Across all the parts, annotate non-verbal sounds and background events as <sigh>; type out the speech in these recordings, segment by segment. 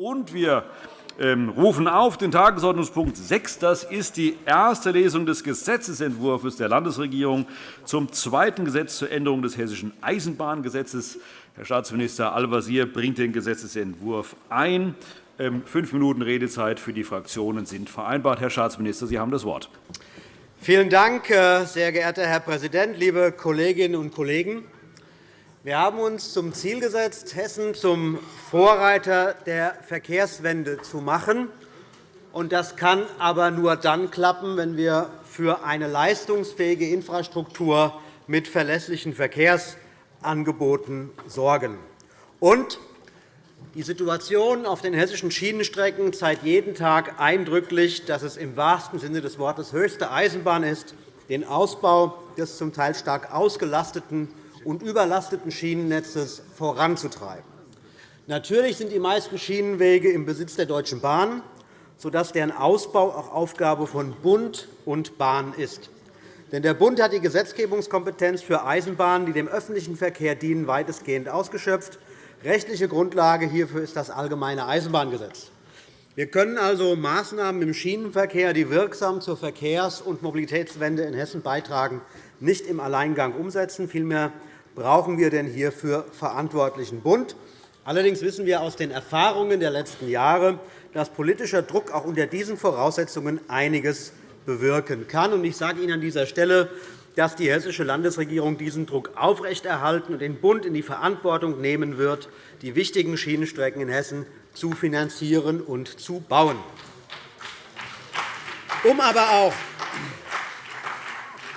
Und wir ähm, rufen auf den Tagesordnungspunkt 6. Das ist die erste Lesung des Gesetzentwurfs der Landesregierung zum zweiten Gesetz zur Änderung des Hessischen Eisenbahngesetzes. Herr Staatsminister Al-Wazir bringt den Gesetzentwurf ein. Ähm, fünf Minuten Redezeit für die Fraktionen sind vereinbart. Herr Staatsminister, Sie haben das Wort. Vielen Dank, äh, sehr geehrter Herr Präsident, liebe Kolleginnen und Kollegen! Wir haben uns zum Ziel gesetzt, Hessen zum Vorreiter der Verkehrswende zu machen. Das kann aber nur dann klappen, wenn wir für eine leistungsfähige Infrastruktur mit verlässlichen Verkehrsangeboten sorgen. Und die Situation auf den hessischen Schienenstrecken zeigt jeden Tag eindrücklich, dass es im wahrsten Sinne des Wortes höchste Eisenbahn ist, den Ausbau des zum Teil stark ausgelasteten und überlasteten Schienennetzes voranzutreiben. Natürlich sind die meisten Schienenwege im Besitz der Deutschen Bahn, sodass deren Ausbau auch Aufgabe von Bund und Bahn ist. Denn der Bund hat die Gesetzgebungskompetenz für Eisenbahnen, die dem öffentlichen Verkehr dienen, weitestgehend ausgeschöpft. Rechtliche Grundlage hierfür ist das Allgemeine Eisenbahngesetz. Wir können also Maßnahmen im Schienenverkehr, die wirksam zur Verkehrs- und Mobilitätswende in Hessen beitragen, nicht im Alleingang umsetzen. Vielmehr brauchen wir denn hierfür verantwortlichen Bund. Allerdings wissen wir aus den Erfahrungen der letzten Jahre, dass politischer Druck auch unter diesen Voraussetzungen einiges bewirken kann. Ich sage Ihnen an dieser Stelle, dass die hessische Landesregierung diesen Druck aufrechterhalten und den Bund in die Verantwortung nehmen wird, die wichtigen Schienenstrecken in Hessen zu finanzieren und zu bauen. Um aber auch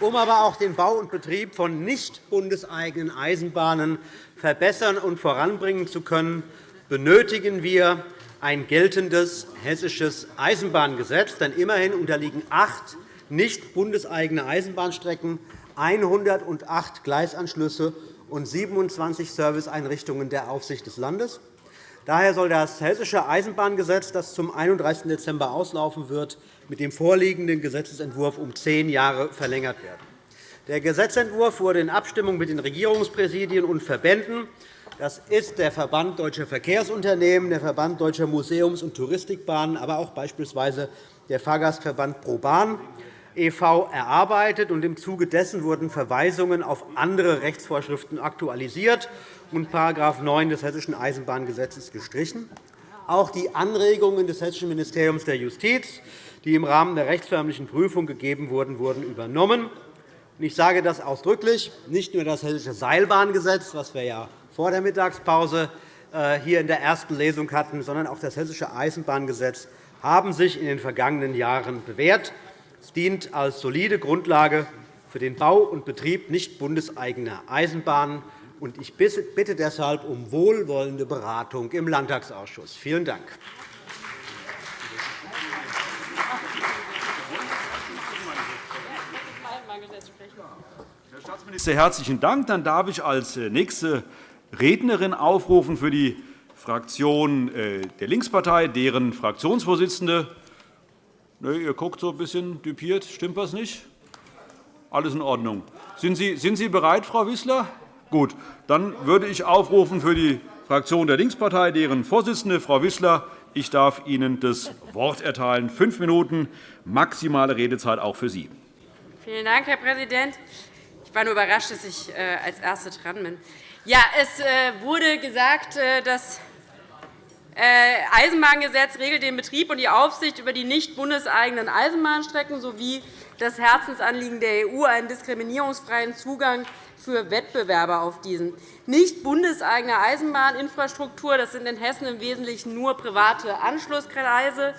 um aber auch den Bau und Betrieb von nicht bundeseigenen Eisenbahnen verbessern und voranbringen zu können, benötigen wir ein geltendes hessisches Eisenbahngesetz. Denn immerhin unterliegen acht nicht bundeseigene Eisenbahnstrecken, 108 Gleisanschlüsse und 27 Serviceeinrichtungen der Aufsicht des Landes. Daher soll das Hessische Eisenbahngesetz, das zum 31. Dezember auslaufen wird, mit dem vorliegenden Gesetzentwurf um zehn Jahre verlängert werden. Der Gesetzentwurf wurde in Abstimmung mit den Regierungspräsidien und Verbänden das ist der Verband Deutscher Verkehrsunternehmen, der Verband Deutscher Museums- und Touristikbahnen, aber auch beispielsweise der Fahrgastverband ProBahn e.V. erarbeitet. Im Zuge dessen wurden Verweisungen auf andere Rechtsvorschriften aktualisiert und § 9 des Hessischen Eisenbahngesetzes gestrichen. Auch die Anregungen des Hessischen Ministeriums der Justiz die im Rahmen der rechtsförmlichen Prüfung gegeben wurden, wurden übernommen. Ich sage das ausdrücklich. Nicht nur das Hessische Seilbahngesetz, das wir ja vor der Mittagspause äh, hier in der ersten Lesung hatten, sondern auch das Hessische Eisenbahngesetz haben sich in den vergangenen Jahren bewährt. Es dient als solide Grundlage für den Bau und Betrieb nicht bundeseigener Eisenbahnen. Ich bitte deshalb um wohlwollende Beratung im Landtagsausschuss. Vielen Dank. Herr Staatsminister, herzlichen Dank. Dann darf ich als äh, nächste Rednerin aufrufen für die Fraktion äh, der Linkspartei, deren Fraktionsvorsitzende Ne, ihr guckt so ein bisschen düpiert. Stimmt was nicht? Alles in Ordnung. Sind Sie, sind Sie bereit, Frau Wissler? Gut. Dann würde ich aufrufen für die Fraktion der Linkspartei, deren Vorsitzende, Frau Wissler. Ich darf Ihnen das Wort erteilen. Fünf Minuten maximale Redezeit auch für Sie. Vielen Dank, Herr Präsident. Ich war nur überrascht, dass ich äh, als Erste dran bin. Ja, es äh, wurde gesagt, äh, das Eisenbahngesetz regelt den Betrieb und die Aufsicht über die nicht bundeseigenen Eisenbahnstrecken sowie das Herzensanliegen der EU, einen diskriminierungsfreien Zugang für Wettbewerber auf diesen. Nicht bundeseigene Eisenbahninfrastruktur das sind in Hessen im Wesentlichen nur private Anschlusskreise,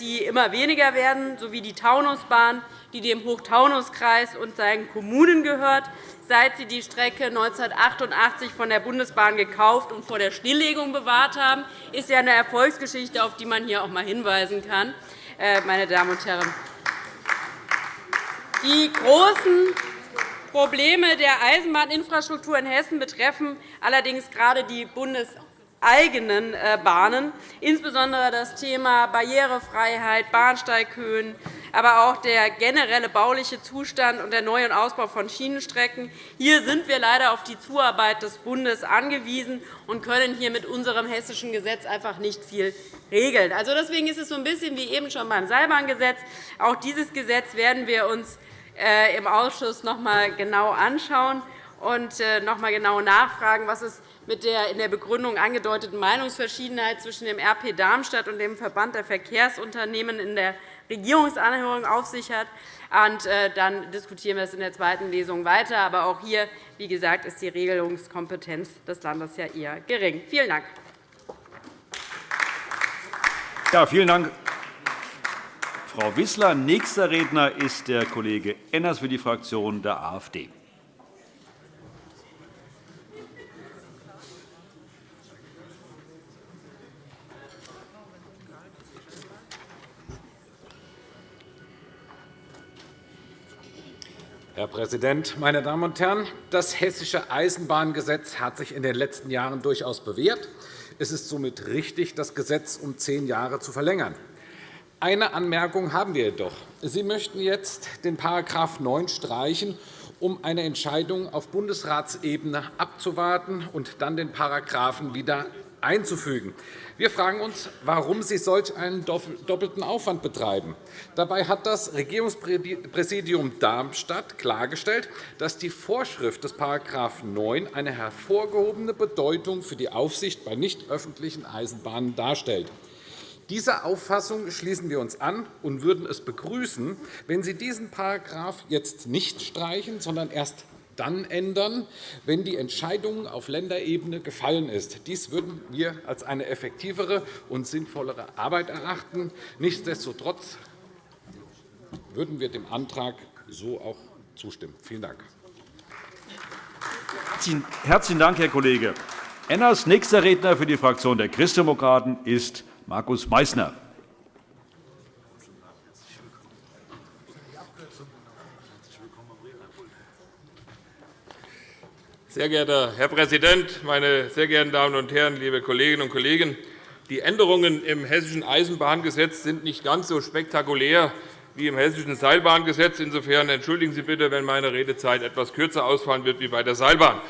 die immer weniger werden, sowie die Taunusbahn, die dem Hochtaunuskreis und seinen Kommunen gehört, seit sie die Strecke 1988 von der Bundesbahn gekauft und vor der Stilllegung bewahrt haben. Ist ja eine Erfolgsgeschichte, auf die man hier auch einmal hinweisen kann. Äh, meine Damen und Herren. Die großen Probleme der Eisenbahninfrastruktur in Hessen betreffen allerdings gerade die bundeseigenen äh, Bahnen, insbesondere das Thema Barrierefreiheit, Bahnsteighöhen, aber auch der generelle bauliche Zustand und der Neu- und Ausbau von Schienenstrecken. Hier sind wir leider auf die Zuarbeit des Bundes angewiesen und können hier mit unserem hessischen Gesetz einfach nicht viel regeln. Also deswegen ist es so ein bisschen wie eben schon beim Seilbahngesetz. Auch dieses Gesetz werden wir uns äh, im Ausschuss noch einmal genau anschauen und äh, noch einmal genau nachfragen, was es mit der in der Begründung angedeuteten Meinungsverschiedenheit zwischen dem RP Darmstadt und dem Verband der Verkehrsunternehmen in der Regierungsanhörung auf sich hat. Und, äh, dann diskutieren wir es in der zweiten Lesung weiter. Aber auch hier, wie gesagt, ist die Regelungskompetenz des Landes ja eher gering. Vielen Dank. Ja, vielen Dank, Frau Wissler. Nächster Redner ist der Kollege Enners für die Fraktion der AfD. Herr Präsident, meine Damen und Herren! Das Hessische Eisenbahngesetz hat sich in den letzten Jahren durchaus bewährt. Es ist somit richtig, das Gesetz um zehn Jahre zu verlängern. Eine Anmerkung haben wir jedoch. Sie möchten jetzt den § 9 streichen, um eine Entscheidung auf Bundesratsebene abzuwarten und dann den Paragraphen wieder einzufügen. Wir fragen uns, warum Sie solch einen doppelten Aufwand betreiben. Dabei hat das Regierungspräsidium Darmstadt klargestellt, dass die Vorschrift des § 9 eine hervorgehobene Bedeutung für die Aufsicht bei nicht öffentlichen Eisenbahnen darstellt. Dieser Auffassung schließen wir uns an und würden es begrüßen, wenn Sie diesen Paragraph jetzt nicht streichen, sondern erst dann ändern, wenn die Entscheidung auf Länderebene gefallen ist. Dies würden wir als eine effektivere und sinnvollere Arbeit erachten. Nichtsdestotrotz würden wir dem Antrag so auch zustimmen. Vielen Dank. Herzlichen Dank, Herr Kollege Enners. Nächster Redner für die Fraktion der Christdemokraten ist Markus Meysner. Sehr geehrter Herr Präsident, meine sehr geehrten Damen und Herren, liebe Kolleginnen und Kollegen! Die Änderungen im Hessischen Eisenbahngesetz sind nicht ganz so spektakulär wie im Hessischen Seilbahngesetz. Insofern entschuldigen Sie bitte, wenn meine Redezeit etwas kürzer ausfallen wird wie bei der Seilbahn.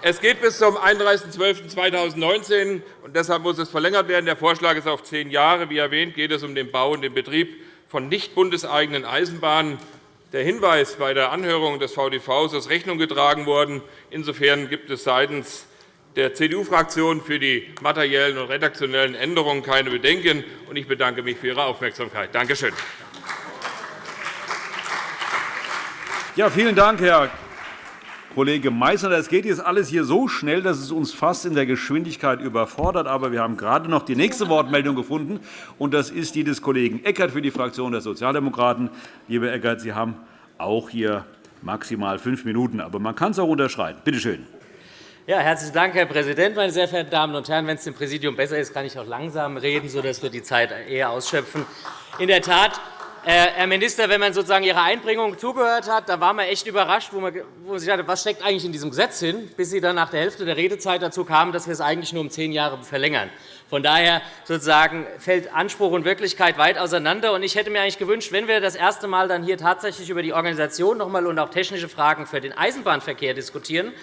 Es geht bis zum 31.12.2019, und deshalb muss es verlängert werden. Der Vorschlag ist auf zehn Jahre. Wie erwähnt, geht es um den Bau und den Betrieb von nicht bundeseigenen Eisenbahnen der Hinweis bei der Anhörung des VDV ist Rechnung getragen worden. Insofern gibt es seitens der CDU-Fraktion für die materiellen und redaktionellen Änderungen keine Bedenken. Ich bedanke mich für Ihre Aufmerksamkeit. Danke schön. Ja, vielen Dank, Herr Kollege Meysner. Das geht jetzt alles hier so schnell, dass es uns fast in der Geschwindigkeit überfordert. Aber wir haben gerade noch die nächste Wortmeldung gefunden, und das ist die des Kollegen Eckert für die Fraktion der Sozialdemokraten. Lieber Eckert, Sie haben auch hier maximal fünf Minuten, aber man kann es auch unterschreiten. Bitte schön. Ja, herzlichen Dank, Herr Präsident, meine sehr verehrten Damen und Herren! Wenn es dem Präsidium besser ist, kann ich auch langsam reden, sodass wir die Zeit eher ausschöpfen. In der Tat, Herr Minister, wenn man sozusagen Ihrer Einbringung zugehört hat, da war man echt überrascht, wo man sich dachte, was steckt eigentlich in diesem Gesetz hin, bis Sie dann nach der Hälfte der Redezeit dazu kamen, dass wir es eigentlich nur um zehn Jahre verlängern. Von daher sozusagen fällt Anspruch und Wirklichkeit weit auseinander. Ich hätte mir eigentlich gewünscht, wenn wir das erste Mal dann hier tatsächlich über die Organisation noch einmal und auch technische Fragen für den Eisenbahnverkehr diskutieren,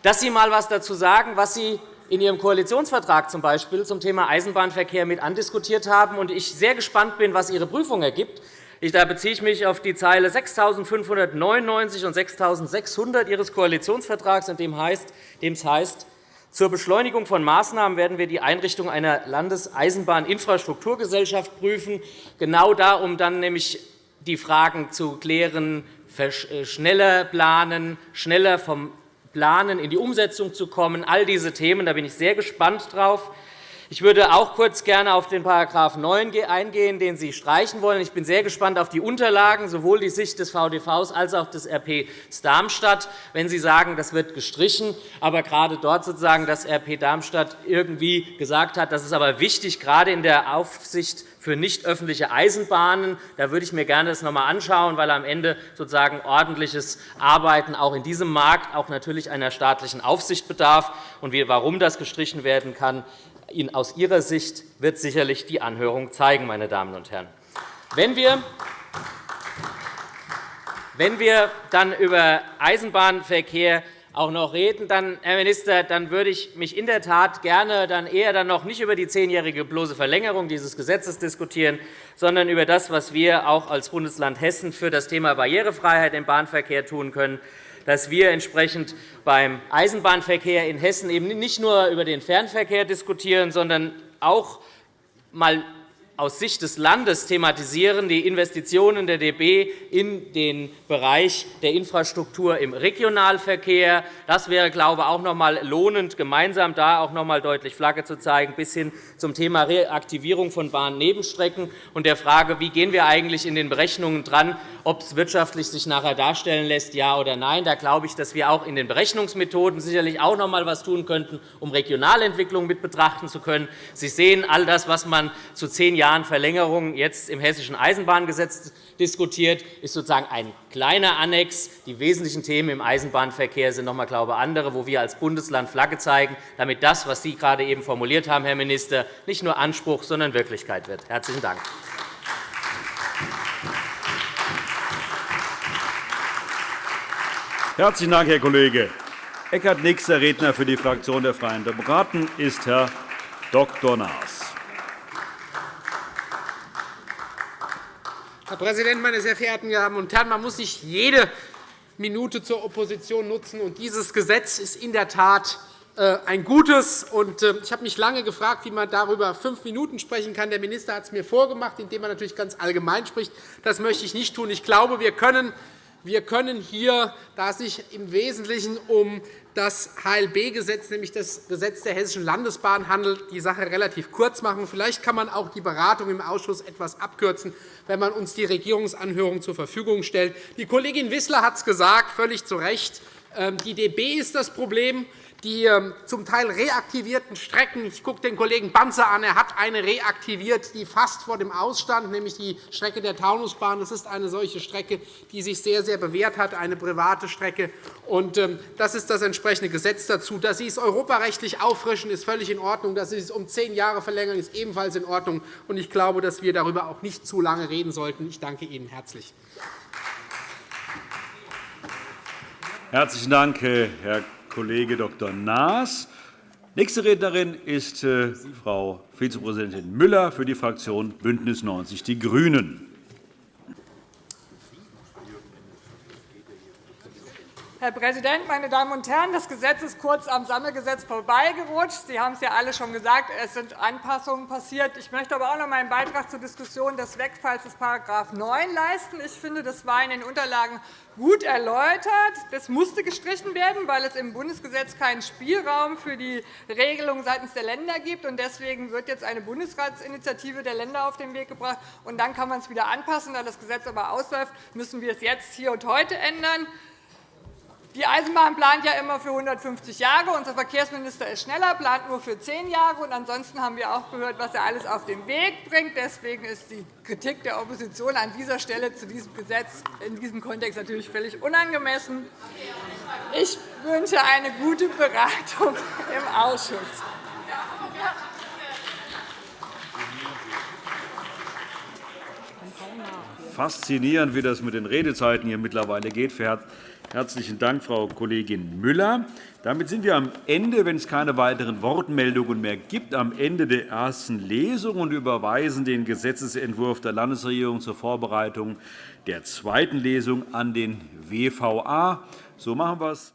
dass Sie einmal etwas dazu sagen, was Sie in Ihrem Koalitionsvertrag zum Beispiel zum Thema Eisenbahnverkehr mit andiskutiert haben und ich sehr gespannt bin, was Ihre Prüfung ergibt. Da beziehe ich mich auf die Zeile 6.599 und 6.600 Ihres Koalitionsvertrags, in dem es heißt, zur Beschleunigung von Maßnahmen werden wir die Einrichtung einer Landeseisenbahninfrastrukturgesellschaft prüfen, genau da, um dann nämlich die Fragen zu klären, äh, schneller planen, schneller vom Planen in die Umsetzung zu kommen. All diese Themen, da bin ich sehr gespannt drauf. Ich würde auch kurz gerne auf den § 9 eingehen, den Sie streichen wollen. Ich bin sehr gespannt auf die Unterlagen, sowohl die Sicht des VDVs als auch des RP Darmstadt, wenn Sie sagen, das wird gestrichen, aber gerade dort sozusagen das RP Darmstadt irgendwie gesagt hat, das ist aber wichtig, gerade in der Aufsicht für nicht öffentliche Eisenbahnen. Da würde ich mir gerne das noch einmal anschauen, weil am Ende sozusagen ordentliches Arbeiten auch in diesem Markt auch natürlich einer staatlichen Aufsicht bedarf. Und warum das gestrichen werden kann, aus Ihrer Sicht wird sicherlich die Anhörung zeigen, meine Damen und Herren. Wenn wir wenn wir dann über Eisenbahnverkehr auch noch reden, dann, Herr Minister, dann würde ich mich in der Tat gerne dann eher dann noch nicht über die zehnjährige bloße Verlängerung dieses Gesetzes diskutieren, sondern über das, was wir auch als Bundesland Hessen für das Thema Barrierefreiheit im Bahnverkehr tun können dass wir entsprechend beim Eisenbahnverkehr in Hessen eben nicht nur über den Fernverkehr diskutieren, sondern auch mal aus Sicht des Landes thematisieren, die Investitionen der DB in den Bereich der Infrastruktur im Regionalverkehr. Das wäre, glaube ich, auch noch einmal lohnend, gemeinsam da auch noch einmal deutlich Flagge zu zeigen, bis hin zum Thema Reaktivierung von Bahnnebenstrecken und der Frage, wie gehen wir eigentlich in den Berechnungen dran, ob es wirtschaftlich sich nachher darstellen lässt, ja oder nein. Da glaube ich, dass wir auch in den Berechnungsmethoden sicherlich auch noch einmal etwas tun könnten, um Regionalentwicklung mit betrachten zu können. Sie sehen, all das, was man zu zehn Jahren Jahren Verlängerung jetzt im Hessischen Eisenbahngesetz diskutiert, ist sozusagen ein kleiner Annex. Die wesentlichen Themen im Eisenbahnverkehr sind noch einmal glaube andere, wo wir als Bundesland Flagge zeigen, damit das, was Sie gerade eben formuliert haben, Herr Minister, nicht nur Anspruch, sondern Wirklichkeit wird. – Herzlichen Dank. Herzlichen Dank, Herr Kollege Eckert. Nächster Redner für die Fraktion der Freien Demokraten ist Herr Dr. Naas. Herr Präsident, meine sehr verehrten Damen und Herren! Man muss nicht jede Minute zur Opposition nutzen. Und dieses Gesetz ist in der Tat äh, ein gutes. Äh, ich habe mich lange gefragt, wie man darüber fünf Minuten sprechen kann. Der Minister hat es mir vorgemacht, indem er natürlich ganz allgemein spricht. Das möchte ich nicht tun. Ich glaube, wir können wir können hier, da es sich im Wesentlichen um das HLB-Gesetz, nämlich das Gesetz der Hessischen Landesbahn, handelt, die Sache relativ kurz machen. Vielleicht kann man auch die Beratung im Ausschuss etwas abkürzen, wenn man uns die Regierungsanhörung zur Verfügung stellt. Die Kollegin Wissler hat es gesagt, völlig zu Recht. Ähm, die DB ist das Problem die ähm, zum Teil reaktivierten Strecken. Ich gucke den Kollegen Banzer an. Er hat eine reaktiviert, die fast vor dem Ausstand, nämlich die Strecke der Taunusbahn. Das ist eine solche Strecke, die sich sehr, sehr bewährt hat, eine private Strecke. Ähm, das ist das entsprechende Gesetz dazu. Dass Sie es europarechtlich auffrischen, ist völlig in Ordnung. Dass Sie es um zehn Jahre verlängern, ist ebenfalls in Ordnung. Ich glaube, dass wir darüber auch nicht zu lange reden sollten. Ich danke Ihnen herzlich. Herzlichen Dank, Herr Kollege Dr. Naas. Nächste Rednerin ist äh, Frau Vizepräsidentin Müller für die Fraktion BÜNDNIS 90 die GRÜNEN. Herr Präsident, meine Damen und Herren! Das Gesetz ist kurz am Sammelgesetz vorbeigerutscht. Sie haben es ja alle schon gesagt, es sind Anpassungen passiert. Ich möchte aber auch noch meinen Beitrag zur Diskussion des Wegfalls des § 9 leisten. Ich finde, das war in den Unterlagen gut erläutert. Das musste gestrichen werden, weil es im Bundesgesetz keinen Spielraum für die Regelung seitens der Länder gibt. Deswegen wird jetzt eine Bundesratsinitiative der Länder auf den Weg gebracht. Dann kann man es wieder anpassen. Da das Gesetz aber ausläuft, müssen wir es jetzt hier und heute ändern. Die Eisenbahn plant ja immer für 150 Jahre. Unser Verkehrsminister ist schneller, plant nur für zehn Jahre. Und ansonsten haben wir auch gehört, was er alles auf den Weg bringt. Deswegen ist die Kritik der Opposition an dieser Stelle zu diesem Gesetz in diesem Kontext natürlich völlig unangemessen. Ich wünsche eine gute Beratung <laughs> im Ausschuss. Faszinierend, wie das mit den Redezeiten hier mittlerweile geht. Herzlichen Dank, Frau Kollegin Müller. Damit sind wir am Ende, wenn es keine weiteren Wortmeldungen mehr gibt, am Ende der ersten Lesung und überweisen den Gesetzentwurf der Landesregierung zur Vorbereitung der zweiten Lesung an den WVA. So machen wir es.